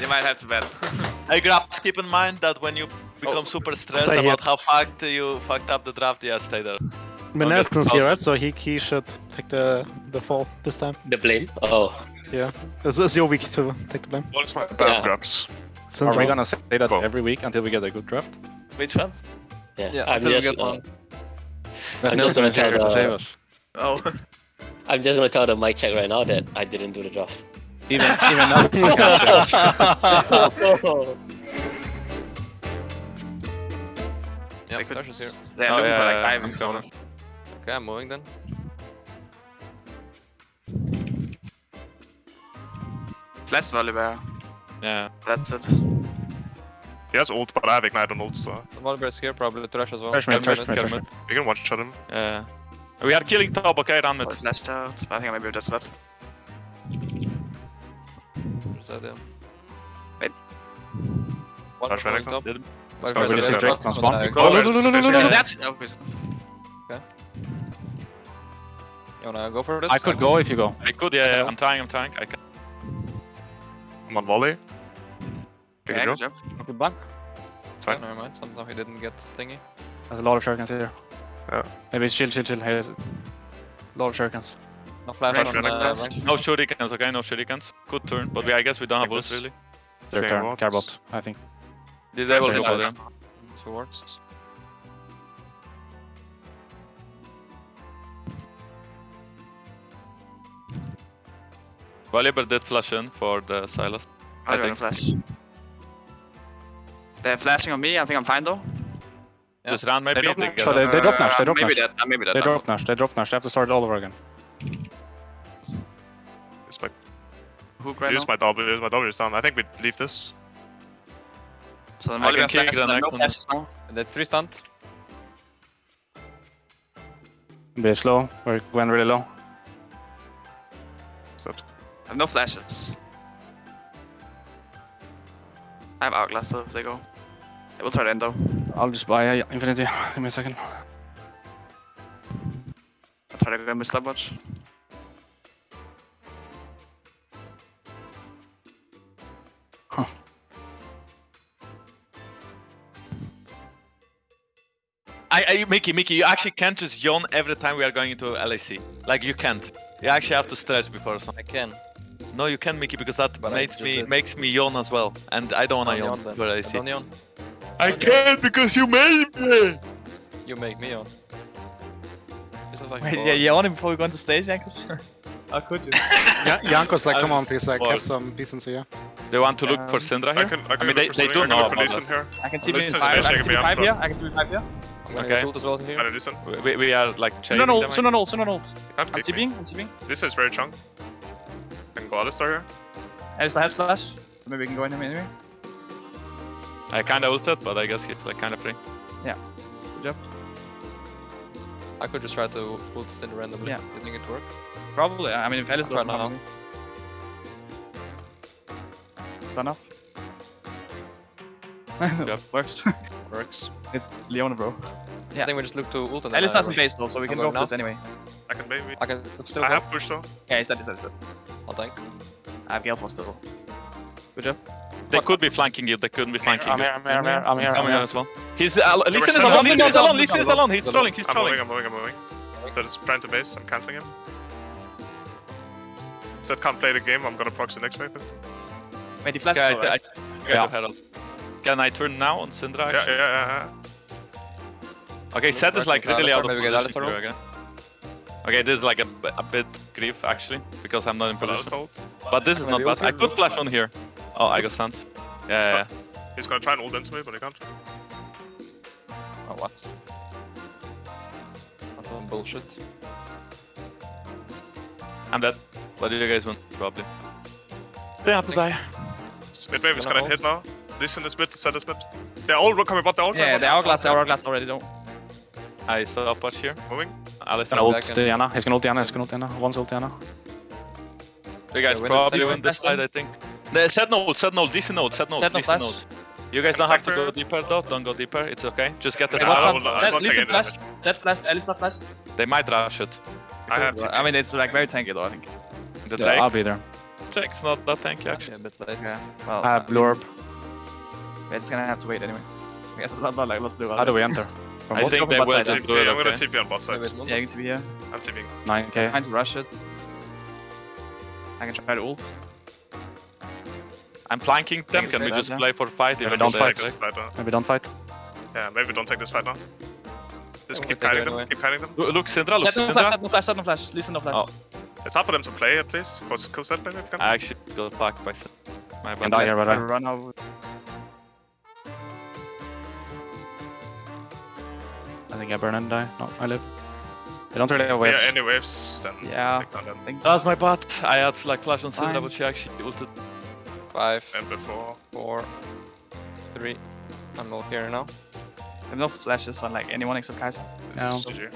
You might have to bet. Hey Grabbz, keep in mind that when you become super stressed Stay about here. how fucked you fucked up the draft, yeah, stay there. Benetton's here, pause right? So he he should take the the fall this time. The blame? Oh. Yeah, it's, it's your week to take the blame. What's my bad Yeah. Grabbz? Since Are we all- gonna say that Go. every week until we get a good draft? Which one? Yeah. Yeah, I'm until we just, get uh, one. That I'm Nelson just is gonna here tell to the- save us. Oh. I'm just gonna tell the mic check right now that I didn't do the draft. Even even Nelson can save us. Yeah, Second. Flash here. They're Oh, looking yeah, for like yeah, diving I'm zone. coming. Okay, I'm moving then. Flash Volibear. Yeah. That's it. He has ult, but I have ignite on ult, so The Volibear is here, probably Thresh as well. Thresh mid, Kelvin Thresh is- mid, Thresh mid. we can one shot him. Yeah. We are killing top, okay, run So it. I flashed out. I think I maybe just that. Where's that. Wait. One Flash moving Renekton. top. Did- Volibear Start is with here, the Drake Drake on on spawn. the- Go, look, look, look, look, look, Is that? Is- You wanna go for this? I could go if you go. I could, yeah, yeah, I'm trying, I'm trying. I can. I'm on volley. Can Okay, you good go? job. Okay, back. fine. Okay, never mind. Somehow he didn't get thingy. There's a lot of shurikens here. Yeah. Maybe it's chill, chill, chill. Here's a lot of shurikens. No flash Flash on uh, Renekton. No shurikens, okay, no shurikens. Good turn, but we, I guess we don't have Nicholas. ults really. Their Okay, turn. what? Carbot, I think. Did they will Flash go Renekton. Towards. Volibear did flash in for the Sylas. I I think- flash. They're flashing on me. I think I'm fine though. Yeah. This round maybe They drop they Nash. get So they- up. they drop Nash, they Uh, drop maybe Nash. that. uh, Maybe that. They I'm- drop Nash, they drop Nash. They have to start all over again. Use my, Hook right use now. my W, use my W is down. I think we leave this. So the I can Volibear kick flash. the No next one. flashes now. The three stunt. Be slow, or Gwen really low. Is that I have no flashes. I have Hourglass still if they go. They will try to end though. I'll just buy uh, Infinity. Give me a second. I'll try to go miss that much. I, I, Mickey, Mickey, you actually can't just yawn every time we are going into LEC. Like you can't. You actually have to stretch before something. I can. No, you can, Mickey, because that But makes me did. makes me yawn as well, and I don't wanna Don't yawn yawn then. before LEC. Don't yawn. I can't because you made me. You make me yawn. This is like Wait, yeah, you only before we go on to stage, Jankos? How could you? Yeah, Janko's like, I come on, please, like, have forced. some decency, yeah. They want to look for Um, Syndra I here. can, I can mean, they- they do know about us. here. I can see me in 5, base, I I can can see me up 5 here, I can see me 5 here. Okay. ult as well here. I do Lee Sin. We, we, we are like chasing Soon on ult, them. soon ult, soon on ult. I'm kick. TPing, I'm TPing. This is very chunk. I can go Alistar here. Alistar has flash. Maybe we can go in him anyway. I kinda ulted, but I guess he's like kinda free. Yeah. Good job. I could just try to ult Sin randomly. Yeah. Do you think it work? Probably, I mean, if Alistar doesn't now. have me. Stun up. Yep. Works. Works. it's Leona, bro. Yeah. I think we just look to ult and then Alistar's I in base though, so we can I'm go going for this anyway. I can maybe. I can still I go. have push though. Yeah, he's dead, he's dead, he's dead. I'll tank. I have Gale for still. Good job. They could be flanking you, they couldn't be flanking I'm you. here, I'm here, I'm here, I'm here. Come I'm here here. as well. He's uh, Lee Sin is sending alone, Lee Lee Sin Sin is alone, Lee is alone, he's He's trolling, I'm moving, I'm moving, I'm moving. So it's trying to base, I'm cancelling him. Zed can't play the game, I'm gonna proxy next wave. Wait, he flashed Okay, I, I. I got your head up. Can I turn now on Syndra? Yeah, yeah, yeah, yeah. Okay, Sett is like really out of Alistar, maybe get position here again. Okay, this is like a, b- a bit grief actually, because I'm not in position. Alistar. But this is not bad. I could flash on here. Oh, I got stunned. Yeah, yeah, yeah. He's gonna try and ult into me, but he can't. Oh, what? That's some bullshit. I'm dead. What do you guys want? Probably. They have to die. Mid wave is gonna gonna hit now. Listen this mid, Zed is mid. They're all coming bot, they're all coming Yeah, bot. the hourglass, the hourglass already don't. I saw a patch here. Moving. Alice, Gonna you ult back in. Diana. He's gonna ult Diana. He's gonna ult Diana. One's ult Diana. You guys Yeah, probably need win this invest side, I think. The set node, set node, decent node, set node, Set no decent flash. node. You guys don't have to go deeper though, don't go deeper, it's okay. Just get the Wait, I what's will- rush. I up? will Sett, listen take flashed, Sett flashed, Alistar flashed. They might rush it. I have I mean, it's like very tanky though, I think. The Yeah, I'll be there. Jack's not that tanky actually. Actually, a bit late. Yeah. Well, ah, I have blue orb. we're just gonna have to wait anyway. I guess it's not, not like lots to do about How do we enter? From I think go they will side, just do it, I'm gonna okay? TP on bot side. Maybe it's Yeah, you can be here. I'm TPing. 9k. Trying to rush it. I can try to ult. I'm flanking them. Thanks, Can we Fred. just Yeah. play for fight? Yeah, even we don't though Take they fight. fight now. Maybe don't fight. Yeah, maybe don't take this fight now. Just keep we take it kiting them, anyway. keep kiting them. Look, Look, Syndra, look, Sett no flash, Syndra. Sett no flash, Sett no flash. Listen no flash. Oh. It's hard for them to play at least. Cause kill Sett maybe if you can. I actually got fucked by Syndra. My Can bad. die here, Try run out. I think I burn and die. No, I live. They don't really have Yeah, any waves, then Yeah. take down them. I think. That's my bot. I had like flash on Syndra, Fine. but she actually ulted. Five, And before. four, three. I'm all here now. There's no flashes on like anyone except Kaiser. This Yeah. is GG.